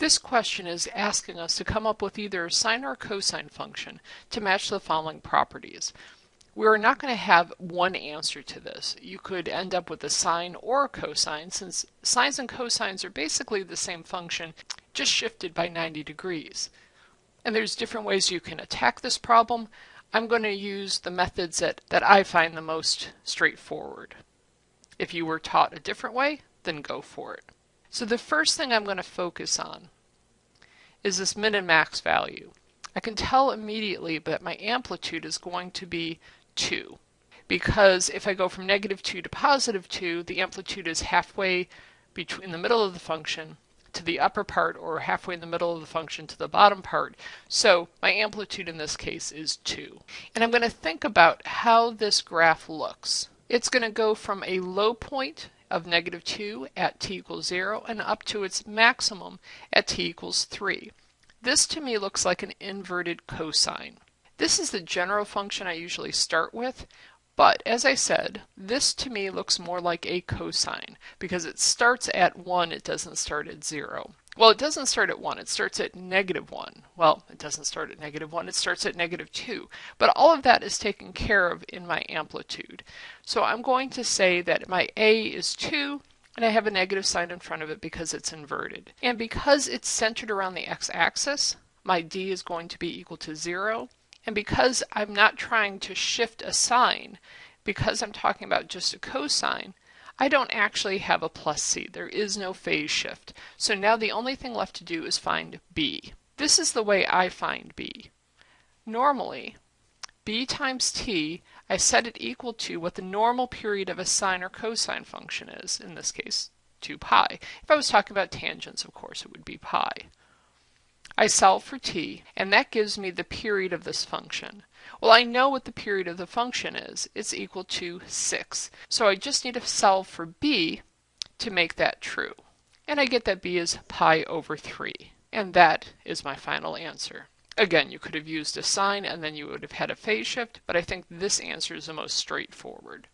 This question is asking us to come up with either a sine or cosine function to match the following properties. We're not going to have one answer to this. You could end up with a sine or a cosine since sines and cosines are basically the same function just shifted by 90 degrees. And there's different ways you can attack this problem. I'm going to use the methods that, that I find the most straightforward. If you were taught a different way, then go for it. So the first thing I'm going to focus on is this min and max value. I can tell immediately that my amplitude is going to be 2 because if I go from negative 2 to positive 2 the amplitude is halfway between the middle of the function to the upper part or halfway in the middle of the function to the bottom part. So my amplitude in this case is 2. And I'm going to think about how this graph looks. It's going to go from a low point of negative 2 at t equals 0 and up to its maximum at t equals 3. This to me looks like an inverted cosine. This is the general function I usually start with, but as I said, this to me looks more like a cosine because it starts at 1, it doesn't start at 0. Well, it doesn't start at 1, it starts at negative 1. Well, it doesn't start at negative 1, it starts at negative 2. But all of that is taken care of in my amplitude. So I'm going to say that my A is 2, and I have a negative sine in front of it because it's inverted. And because it's centered around the x-axis, my D is going to be equal to 0. And because I'm not trying to shift a sign, because I'm talking about just a cosine, I don't actually have a plus c. There is no phase shift. So now the only thing left to do is find b. This is the way I find b. Normally, b times t, I set it equal to what the normal period of a sine or cosine function is, in this case 2 pi. If I was talking about tangents, of course, it would be pi. I solve for t, and that gives me the period of this function. Well, I know what the period of the function is. It's equal to 6. So I just need to solve for b to make that true. And I get that b is pi over 3. And that is my final answer. Again, you could have used a sine and then you would have had a phase shift, but I think this answer is the most straightforward.